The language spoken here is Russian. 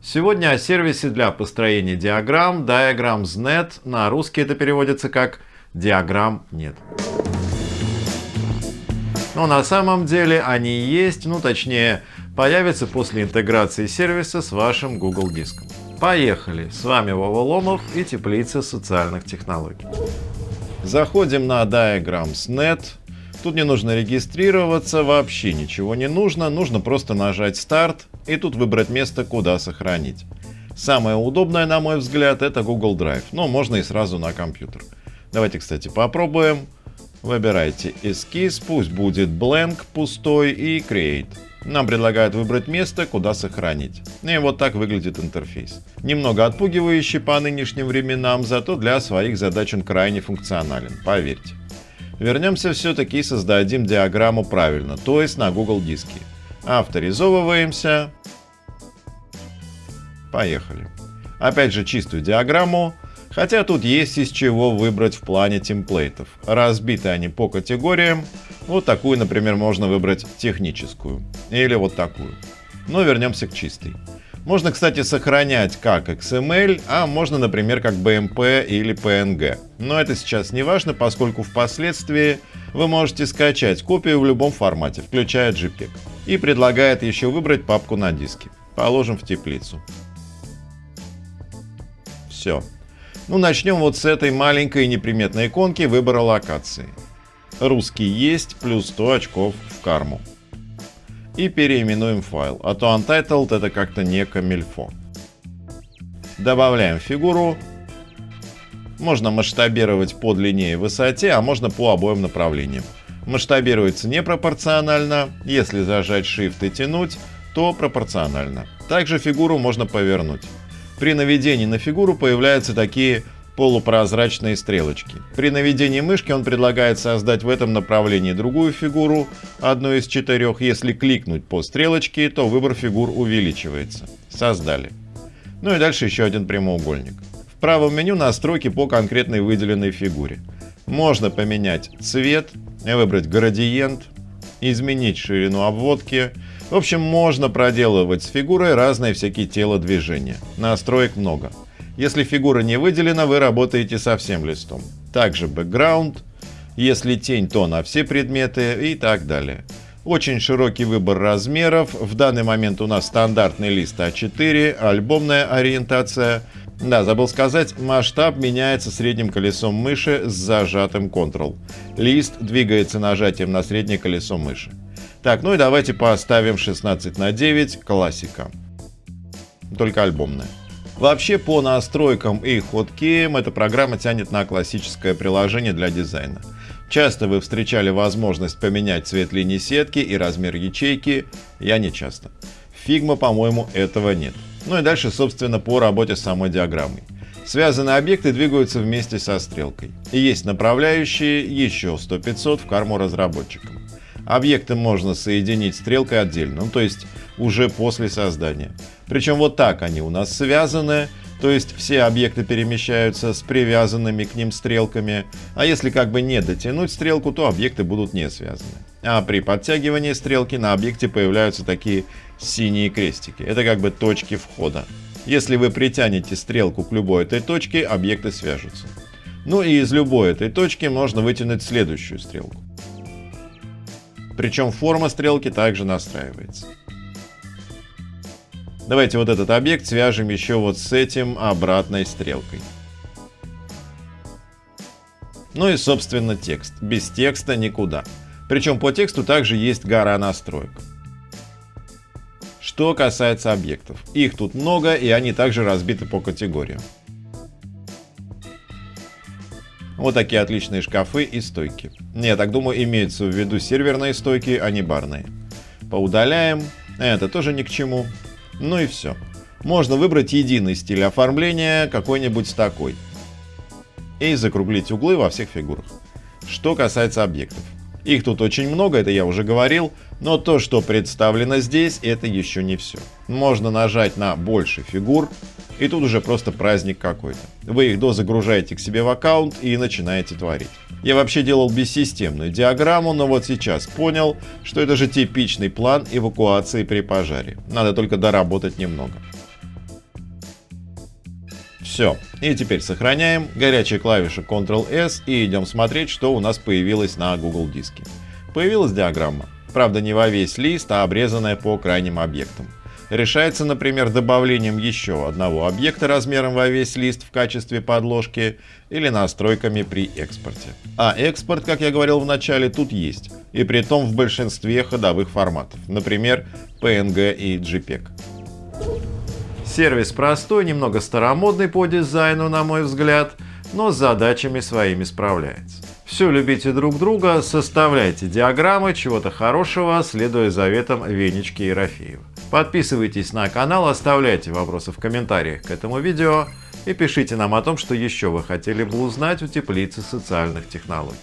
Сегодня о сервисе для построения диаграмм Diagrams.net. На русский это переводится как «диаграмм нет». Но на самом деле они есть, ну точнее появятся после интеграции сервиса с вашим Google диском. Поехали! С вами Вова Ломов и Теплица социальных технологий. Заходим на Diagrams.net. Тут не нужно регистрироваться, вообще ничего не нужно, нужно просто нажать старт и тут выбрать место, куда сохранить. Самое удобное, на мой взгляд, это Google Drive, но можно и сразу на компьютер. Давайте, кстати, попробуем. Выбирайте эскиз, пусть будет blank, пустой и create. Нам предлагают выбрать место, куда сохранить. И вот так выглядит интерфейс. Немного отпугивающий по нынешним временам, зато для своих задач он крайне функционален, поверьте. Вернемся все-таки и создадим диаграмму правильно, то есть на Google диске. Авторизовываемся. Поехали. Опять же чистую диаграмму, хотя тут есть из чего выбрать в плане темплейтов. Разбиты они по категориям. Вот такую, например, можно выбрать техническую. Или вот такую. Но вернемся к чистой. Можно, кстати, сохранять как XML, а можно, например, как BMP или PNG. Но это сейчас не важно, поскольку впоследствии вы можете скачать копию в любом формате, включая JPEG. И предлагает еще выбрать папку на диске. Положим в теплицу. Все. Ну, начнем вот с этой маленькой неприметной иконки выбора локации. Русский есть, плюс 100 очков в карму и переименуем файл, а то Untitled это как-то не камильфо. Добавляем фигуру. Можно масштабировать по длине и высоте, а можно по обоим направлениям. Масштабируется непропорционально, если зажать Shift и тянуть, то пропорционально. Также фигуру можно повернуть. При наведении на фигуру появляются такие полупрозрачные стрелочки. При наведении мышки он предлагает создать в этом направлении другую фигуру, одну из четырех. Если кликнуть по стрелочке, то выбор фигур увеличивается. Создали. Ну и дальше еще один прямоугольник. В правом меню настройки по конкретной выделенной фигуре. Можно поменять цвет, выбрать градиент, изменить ширину обводки. В общем, можно проделывать с фигурой разные всякие телодвижения. Настроек много. Если фигура не выделена, вы работаете со всем листом. Также бэкграунд, если тень, то на все предметы и так далее. Очень широкий выбор размеров. В данный момент у нас стандартный лист А4, альбомная ориентация. Да, забыл сказать, масштаб меняется средним колесом мыши с зажатым Ctrl. Лист двигается нажатием на среднее колесо мыши. Так, ну и давайте поставим 16 на 9, классика. Только альбомная. Вообще по настройкам и хоткеям эта программа тянет на классическое приложение для дизайна. Часто вы встречали возможность поменять цвет линии сетки и размер ячейки, я не часто. Figma, по-моему, этого нет. Ну и дальше, собственно, по работе с самой диаграммой. Связанные объекты двигаются вместе со стрелкой. И есть направляющие еще 100-500 в карму разработчикам. Объекты можно соединить стрелкой отдельно, ну то есть уже после создания. Причем вот так они у нас связаны, то есть все объекты перемещаются с привязанными к ним стрелками, а если как бы не дотянуть стрелку, то объекты будут не связаны. А при подтягивании стрелки на объекте появляются такие синие крестики. Это как бы точки входа. Если вы притянете стрелку к любой этой точке, объекты свяжутся. Ну и из любой этой точки можно вытянуть следующую стрелку. Причем форма стрелки также настраивается. Давайте вот этот объект свяжем еще вот с этим обратной стрелкой. Ну и собственно текст. Без текста никуда. Причем по тексту также есть гора настроек. Что касается объектов. Их тут много и они также разбиты по категориям. Вот такие отличные шкафы и стойки. Я так думаю, имеются в виду серверные стойки, а не барные. Поудаляем. Это тоже ни к чему. Ну и все. Можно выбрать единый стиль оформления, какой-нибудь такой. И закруглить углы во всех фигурах. Что касается объектов. Их тут очень много, это я уже говорил, но то, что представлено здесь, это еще не все. Можно нажать на больше фигур, и тут уже просто праздник какой-то. Вы их дозагружаете к себе в аккаунт и начинаете творить. Я вообще делал бессистемную диаграмму, но вот сейчас понял, что это же типичный план эвакуации при пожаре. Надо только доработать немного. Все. И теперь сохраняем. Горячая клавиша Ctrl-S и идем смотреть, что у нас появилось на Google диске. Появилась диаграмма. Правда, не во весь лист, а обрезанная по крайним объектам. Решается, например, добавлением еще одного объекта размером во весь лист в качестве подложки или настройками при экспорте. А экспорт, как я говорил в начале, тут есть. И при том в большинстве ходовых форматов, например, PNG и JPEG. Сервис простой, немного старомодный по дизайну, на мой взгляд, но с задачами своими справляется. Все любите друг друга, составляйте диаграммы чего-то хорошего, следуя заветам Венечки Ерофеева. Подписывайтесь на канал, оставляйте вопросы в комментариях к этому видео и пишите нам о том, что еще вы хотели бы узнать у теплицы социальных технологий.